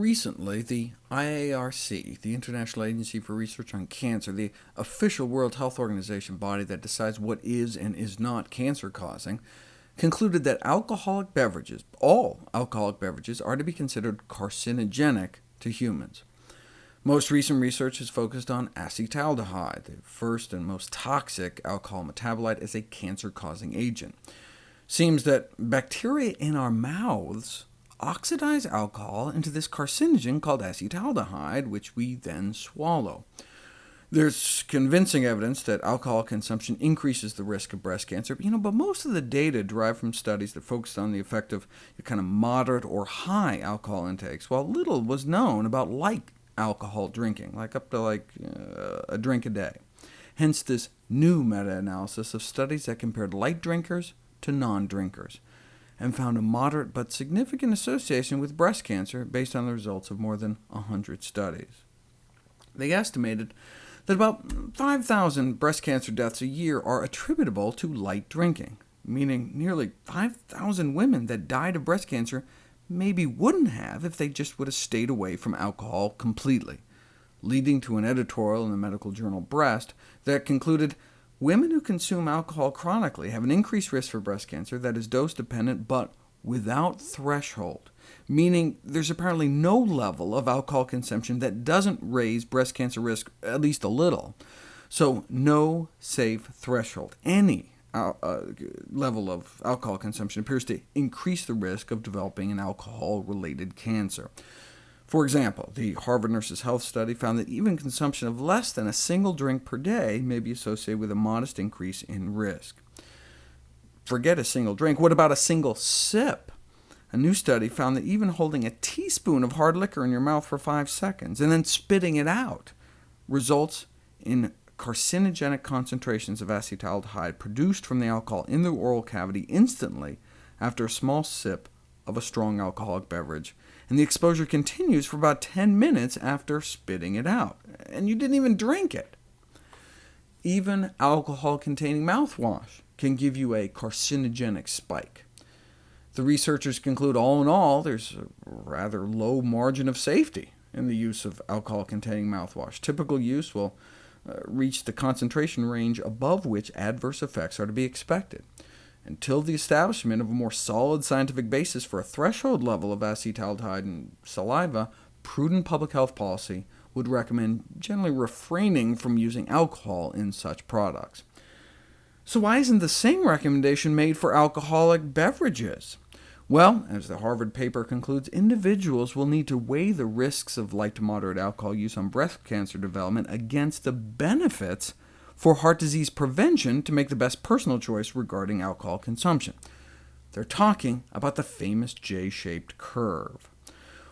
Recently, the IARC, the International Agency for Research on Cancer, the official World Health Organization body that decides what is and is not cancer-causing, concluded that alcoholic beverages, all alcoholic beverages, are to be considered carcinogenic to humans. Most recent research has focused on acetaldehyde, the first and most toxic alcohol metabolite as a cancer-causing agent. Seems that bacteria in our mouths oxidize alcohol into this carcinogen called acetaldehyde, which we then swallow. There's convincing evidence that alcohol consumption increases the risk of breast cancer, you know, but most of the data derived from studies that focused on the effect of kind of moderate or high alcohol intakes, while little was known about light alcohol drinking, like up to like uh, a drink a day. Hence this new meta-analysis of studies that compared light drinkers to non-drinkers and found a moderate but significant association with breast cancer based on the results of more than 100 studies. They estimated that about 5,000 breast cancer deaths a year are attributable to light drinking, meaning nearly 5,000 women that died of breast cancer maybe wouldn't have if they just would have stayed away from alcohol completely, leading to an editorial in the medical journal Breast that concluded Women who consume alcohol chronically have an increased risk for breast cancer that is dose-dependent, but without threshold, meaning there's apparently no level of alcohol consumption that doesn't raise breast cancer risk at least a little. So no safe threshold. Any uh, uh, level of alcohol consumption appears to increase the risk of developing an alcohol-related cancer. For example, the Harvard Nurses Health Study found that even consumption of less than a single drink per day may be associated with a modest increase in risk. Forget a single drink, what about a single sip? A new study found that even holding a teaspoon of hard liquor in your mouth for five seconds, and then spitting it out, results in carcinogenic concentrations of acetaldehyde produced from the alcohol in the oral cavity instantly after a small sip of a strong alcoholic beverage, and the exposure continues for about 10 minutes after spitting it out, and you didn't even drink it. Even alcohol-containing mouthwash can give you a carcinogenic spike. The researchers conclude all in all, there's a rather low margin of safety in the use of alcohol-containing mouthwash. Typical use will uh, reach the concentration range above which adverse effects are to be expected. Until the establishment of a more solid scientific basis for a threshold level of acetaldehyde in saliva, prudent public health policy would recommend generally refraining from using alcohol in such products. So why isn't the same recommendation made for alcoholic beverages? Well, as the Harvard paper concludes, individuals will need to weigh the risks of light to moderate alcohol use on breast cancer development against the benefits for heart disease prevention to make the best personal choice regarding alcohol consumption. They're talking about the famous J-shaped curve.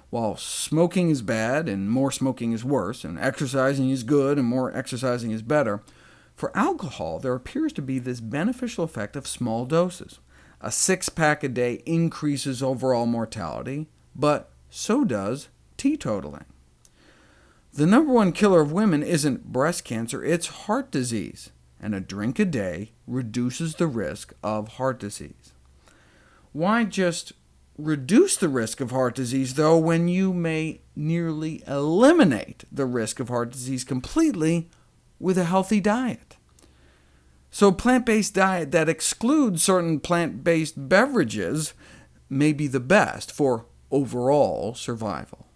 While smoking is bad, and more smoking is worse, and exercising is good, and more exercising is better, for alcohol there appears to be this beneficial effect of small doses. A six-pack a day increases overall mortality, but so does teetotaling. The number one killer of women isn't breast cancer, it's heart disease, and a drink a day reduces the risk of heart disease. Why just reduce the risk of heart disease, though, when you may nearly eliminate the risk of heart disease completely with a healthy diet? So a plant-based diet that excludes certain plant-based beverages may be the best for overall survival.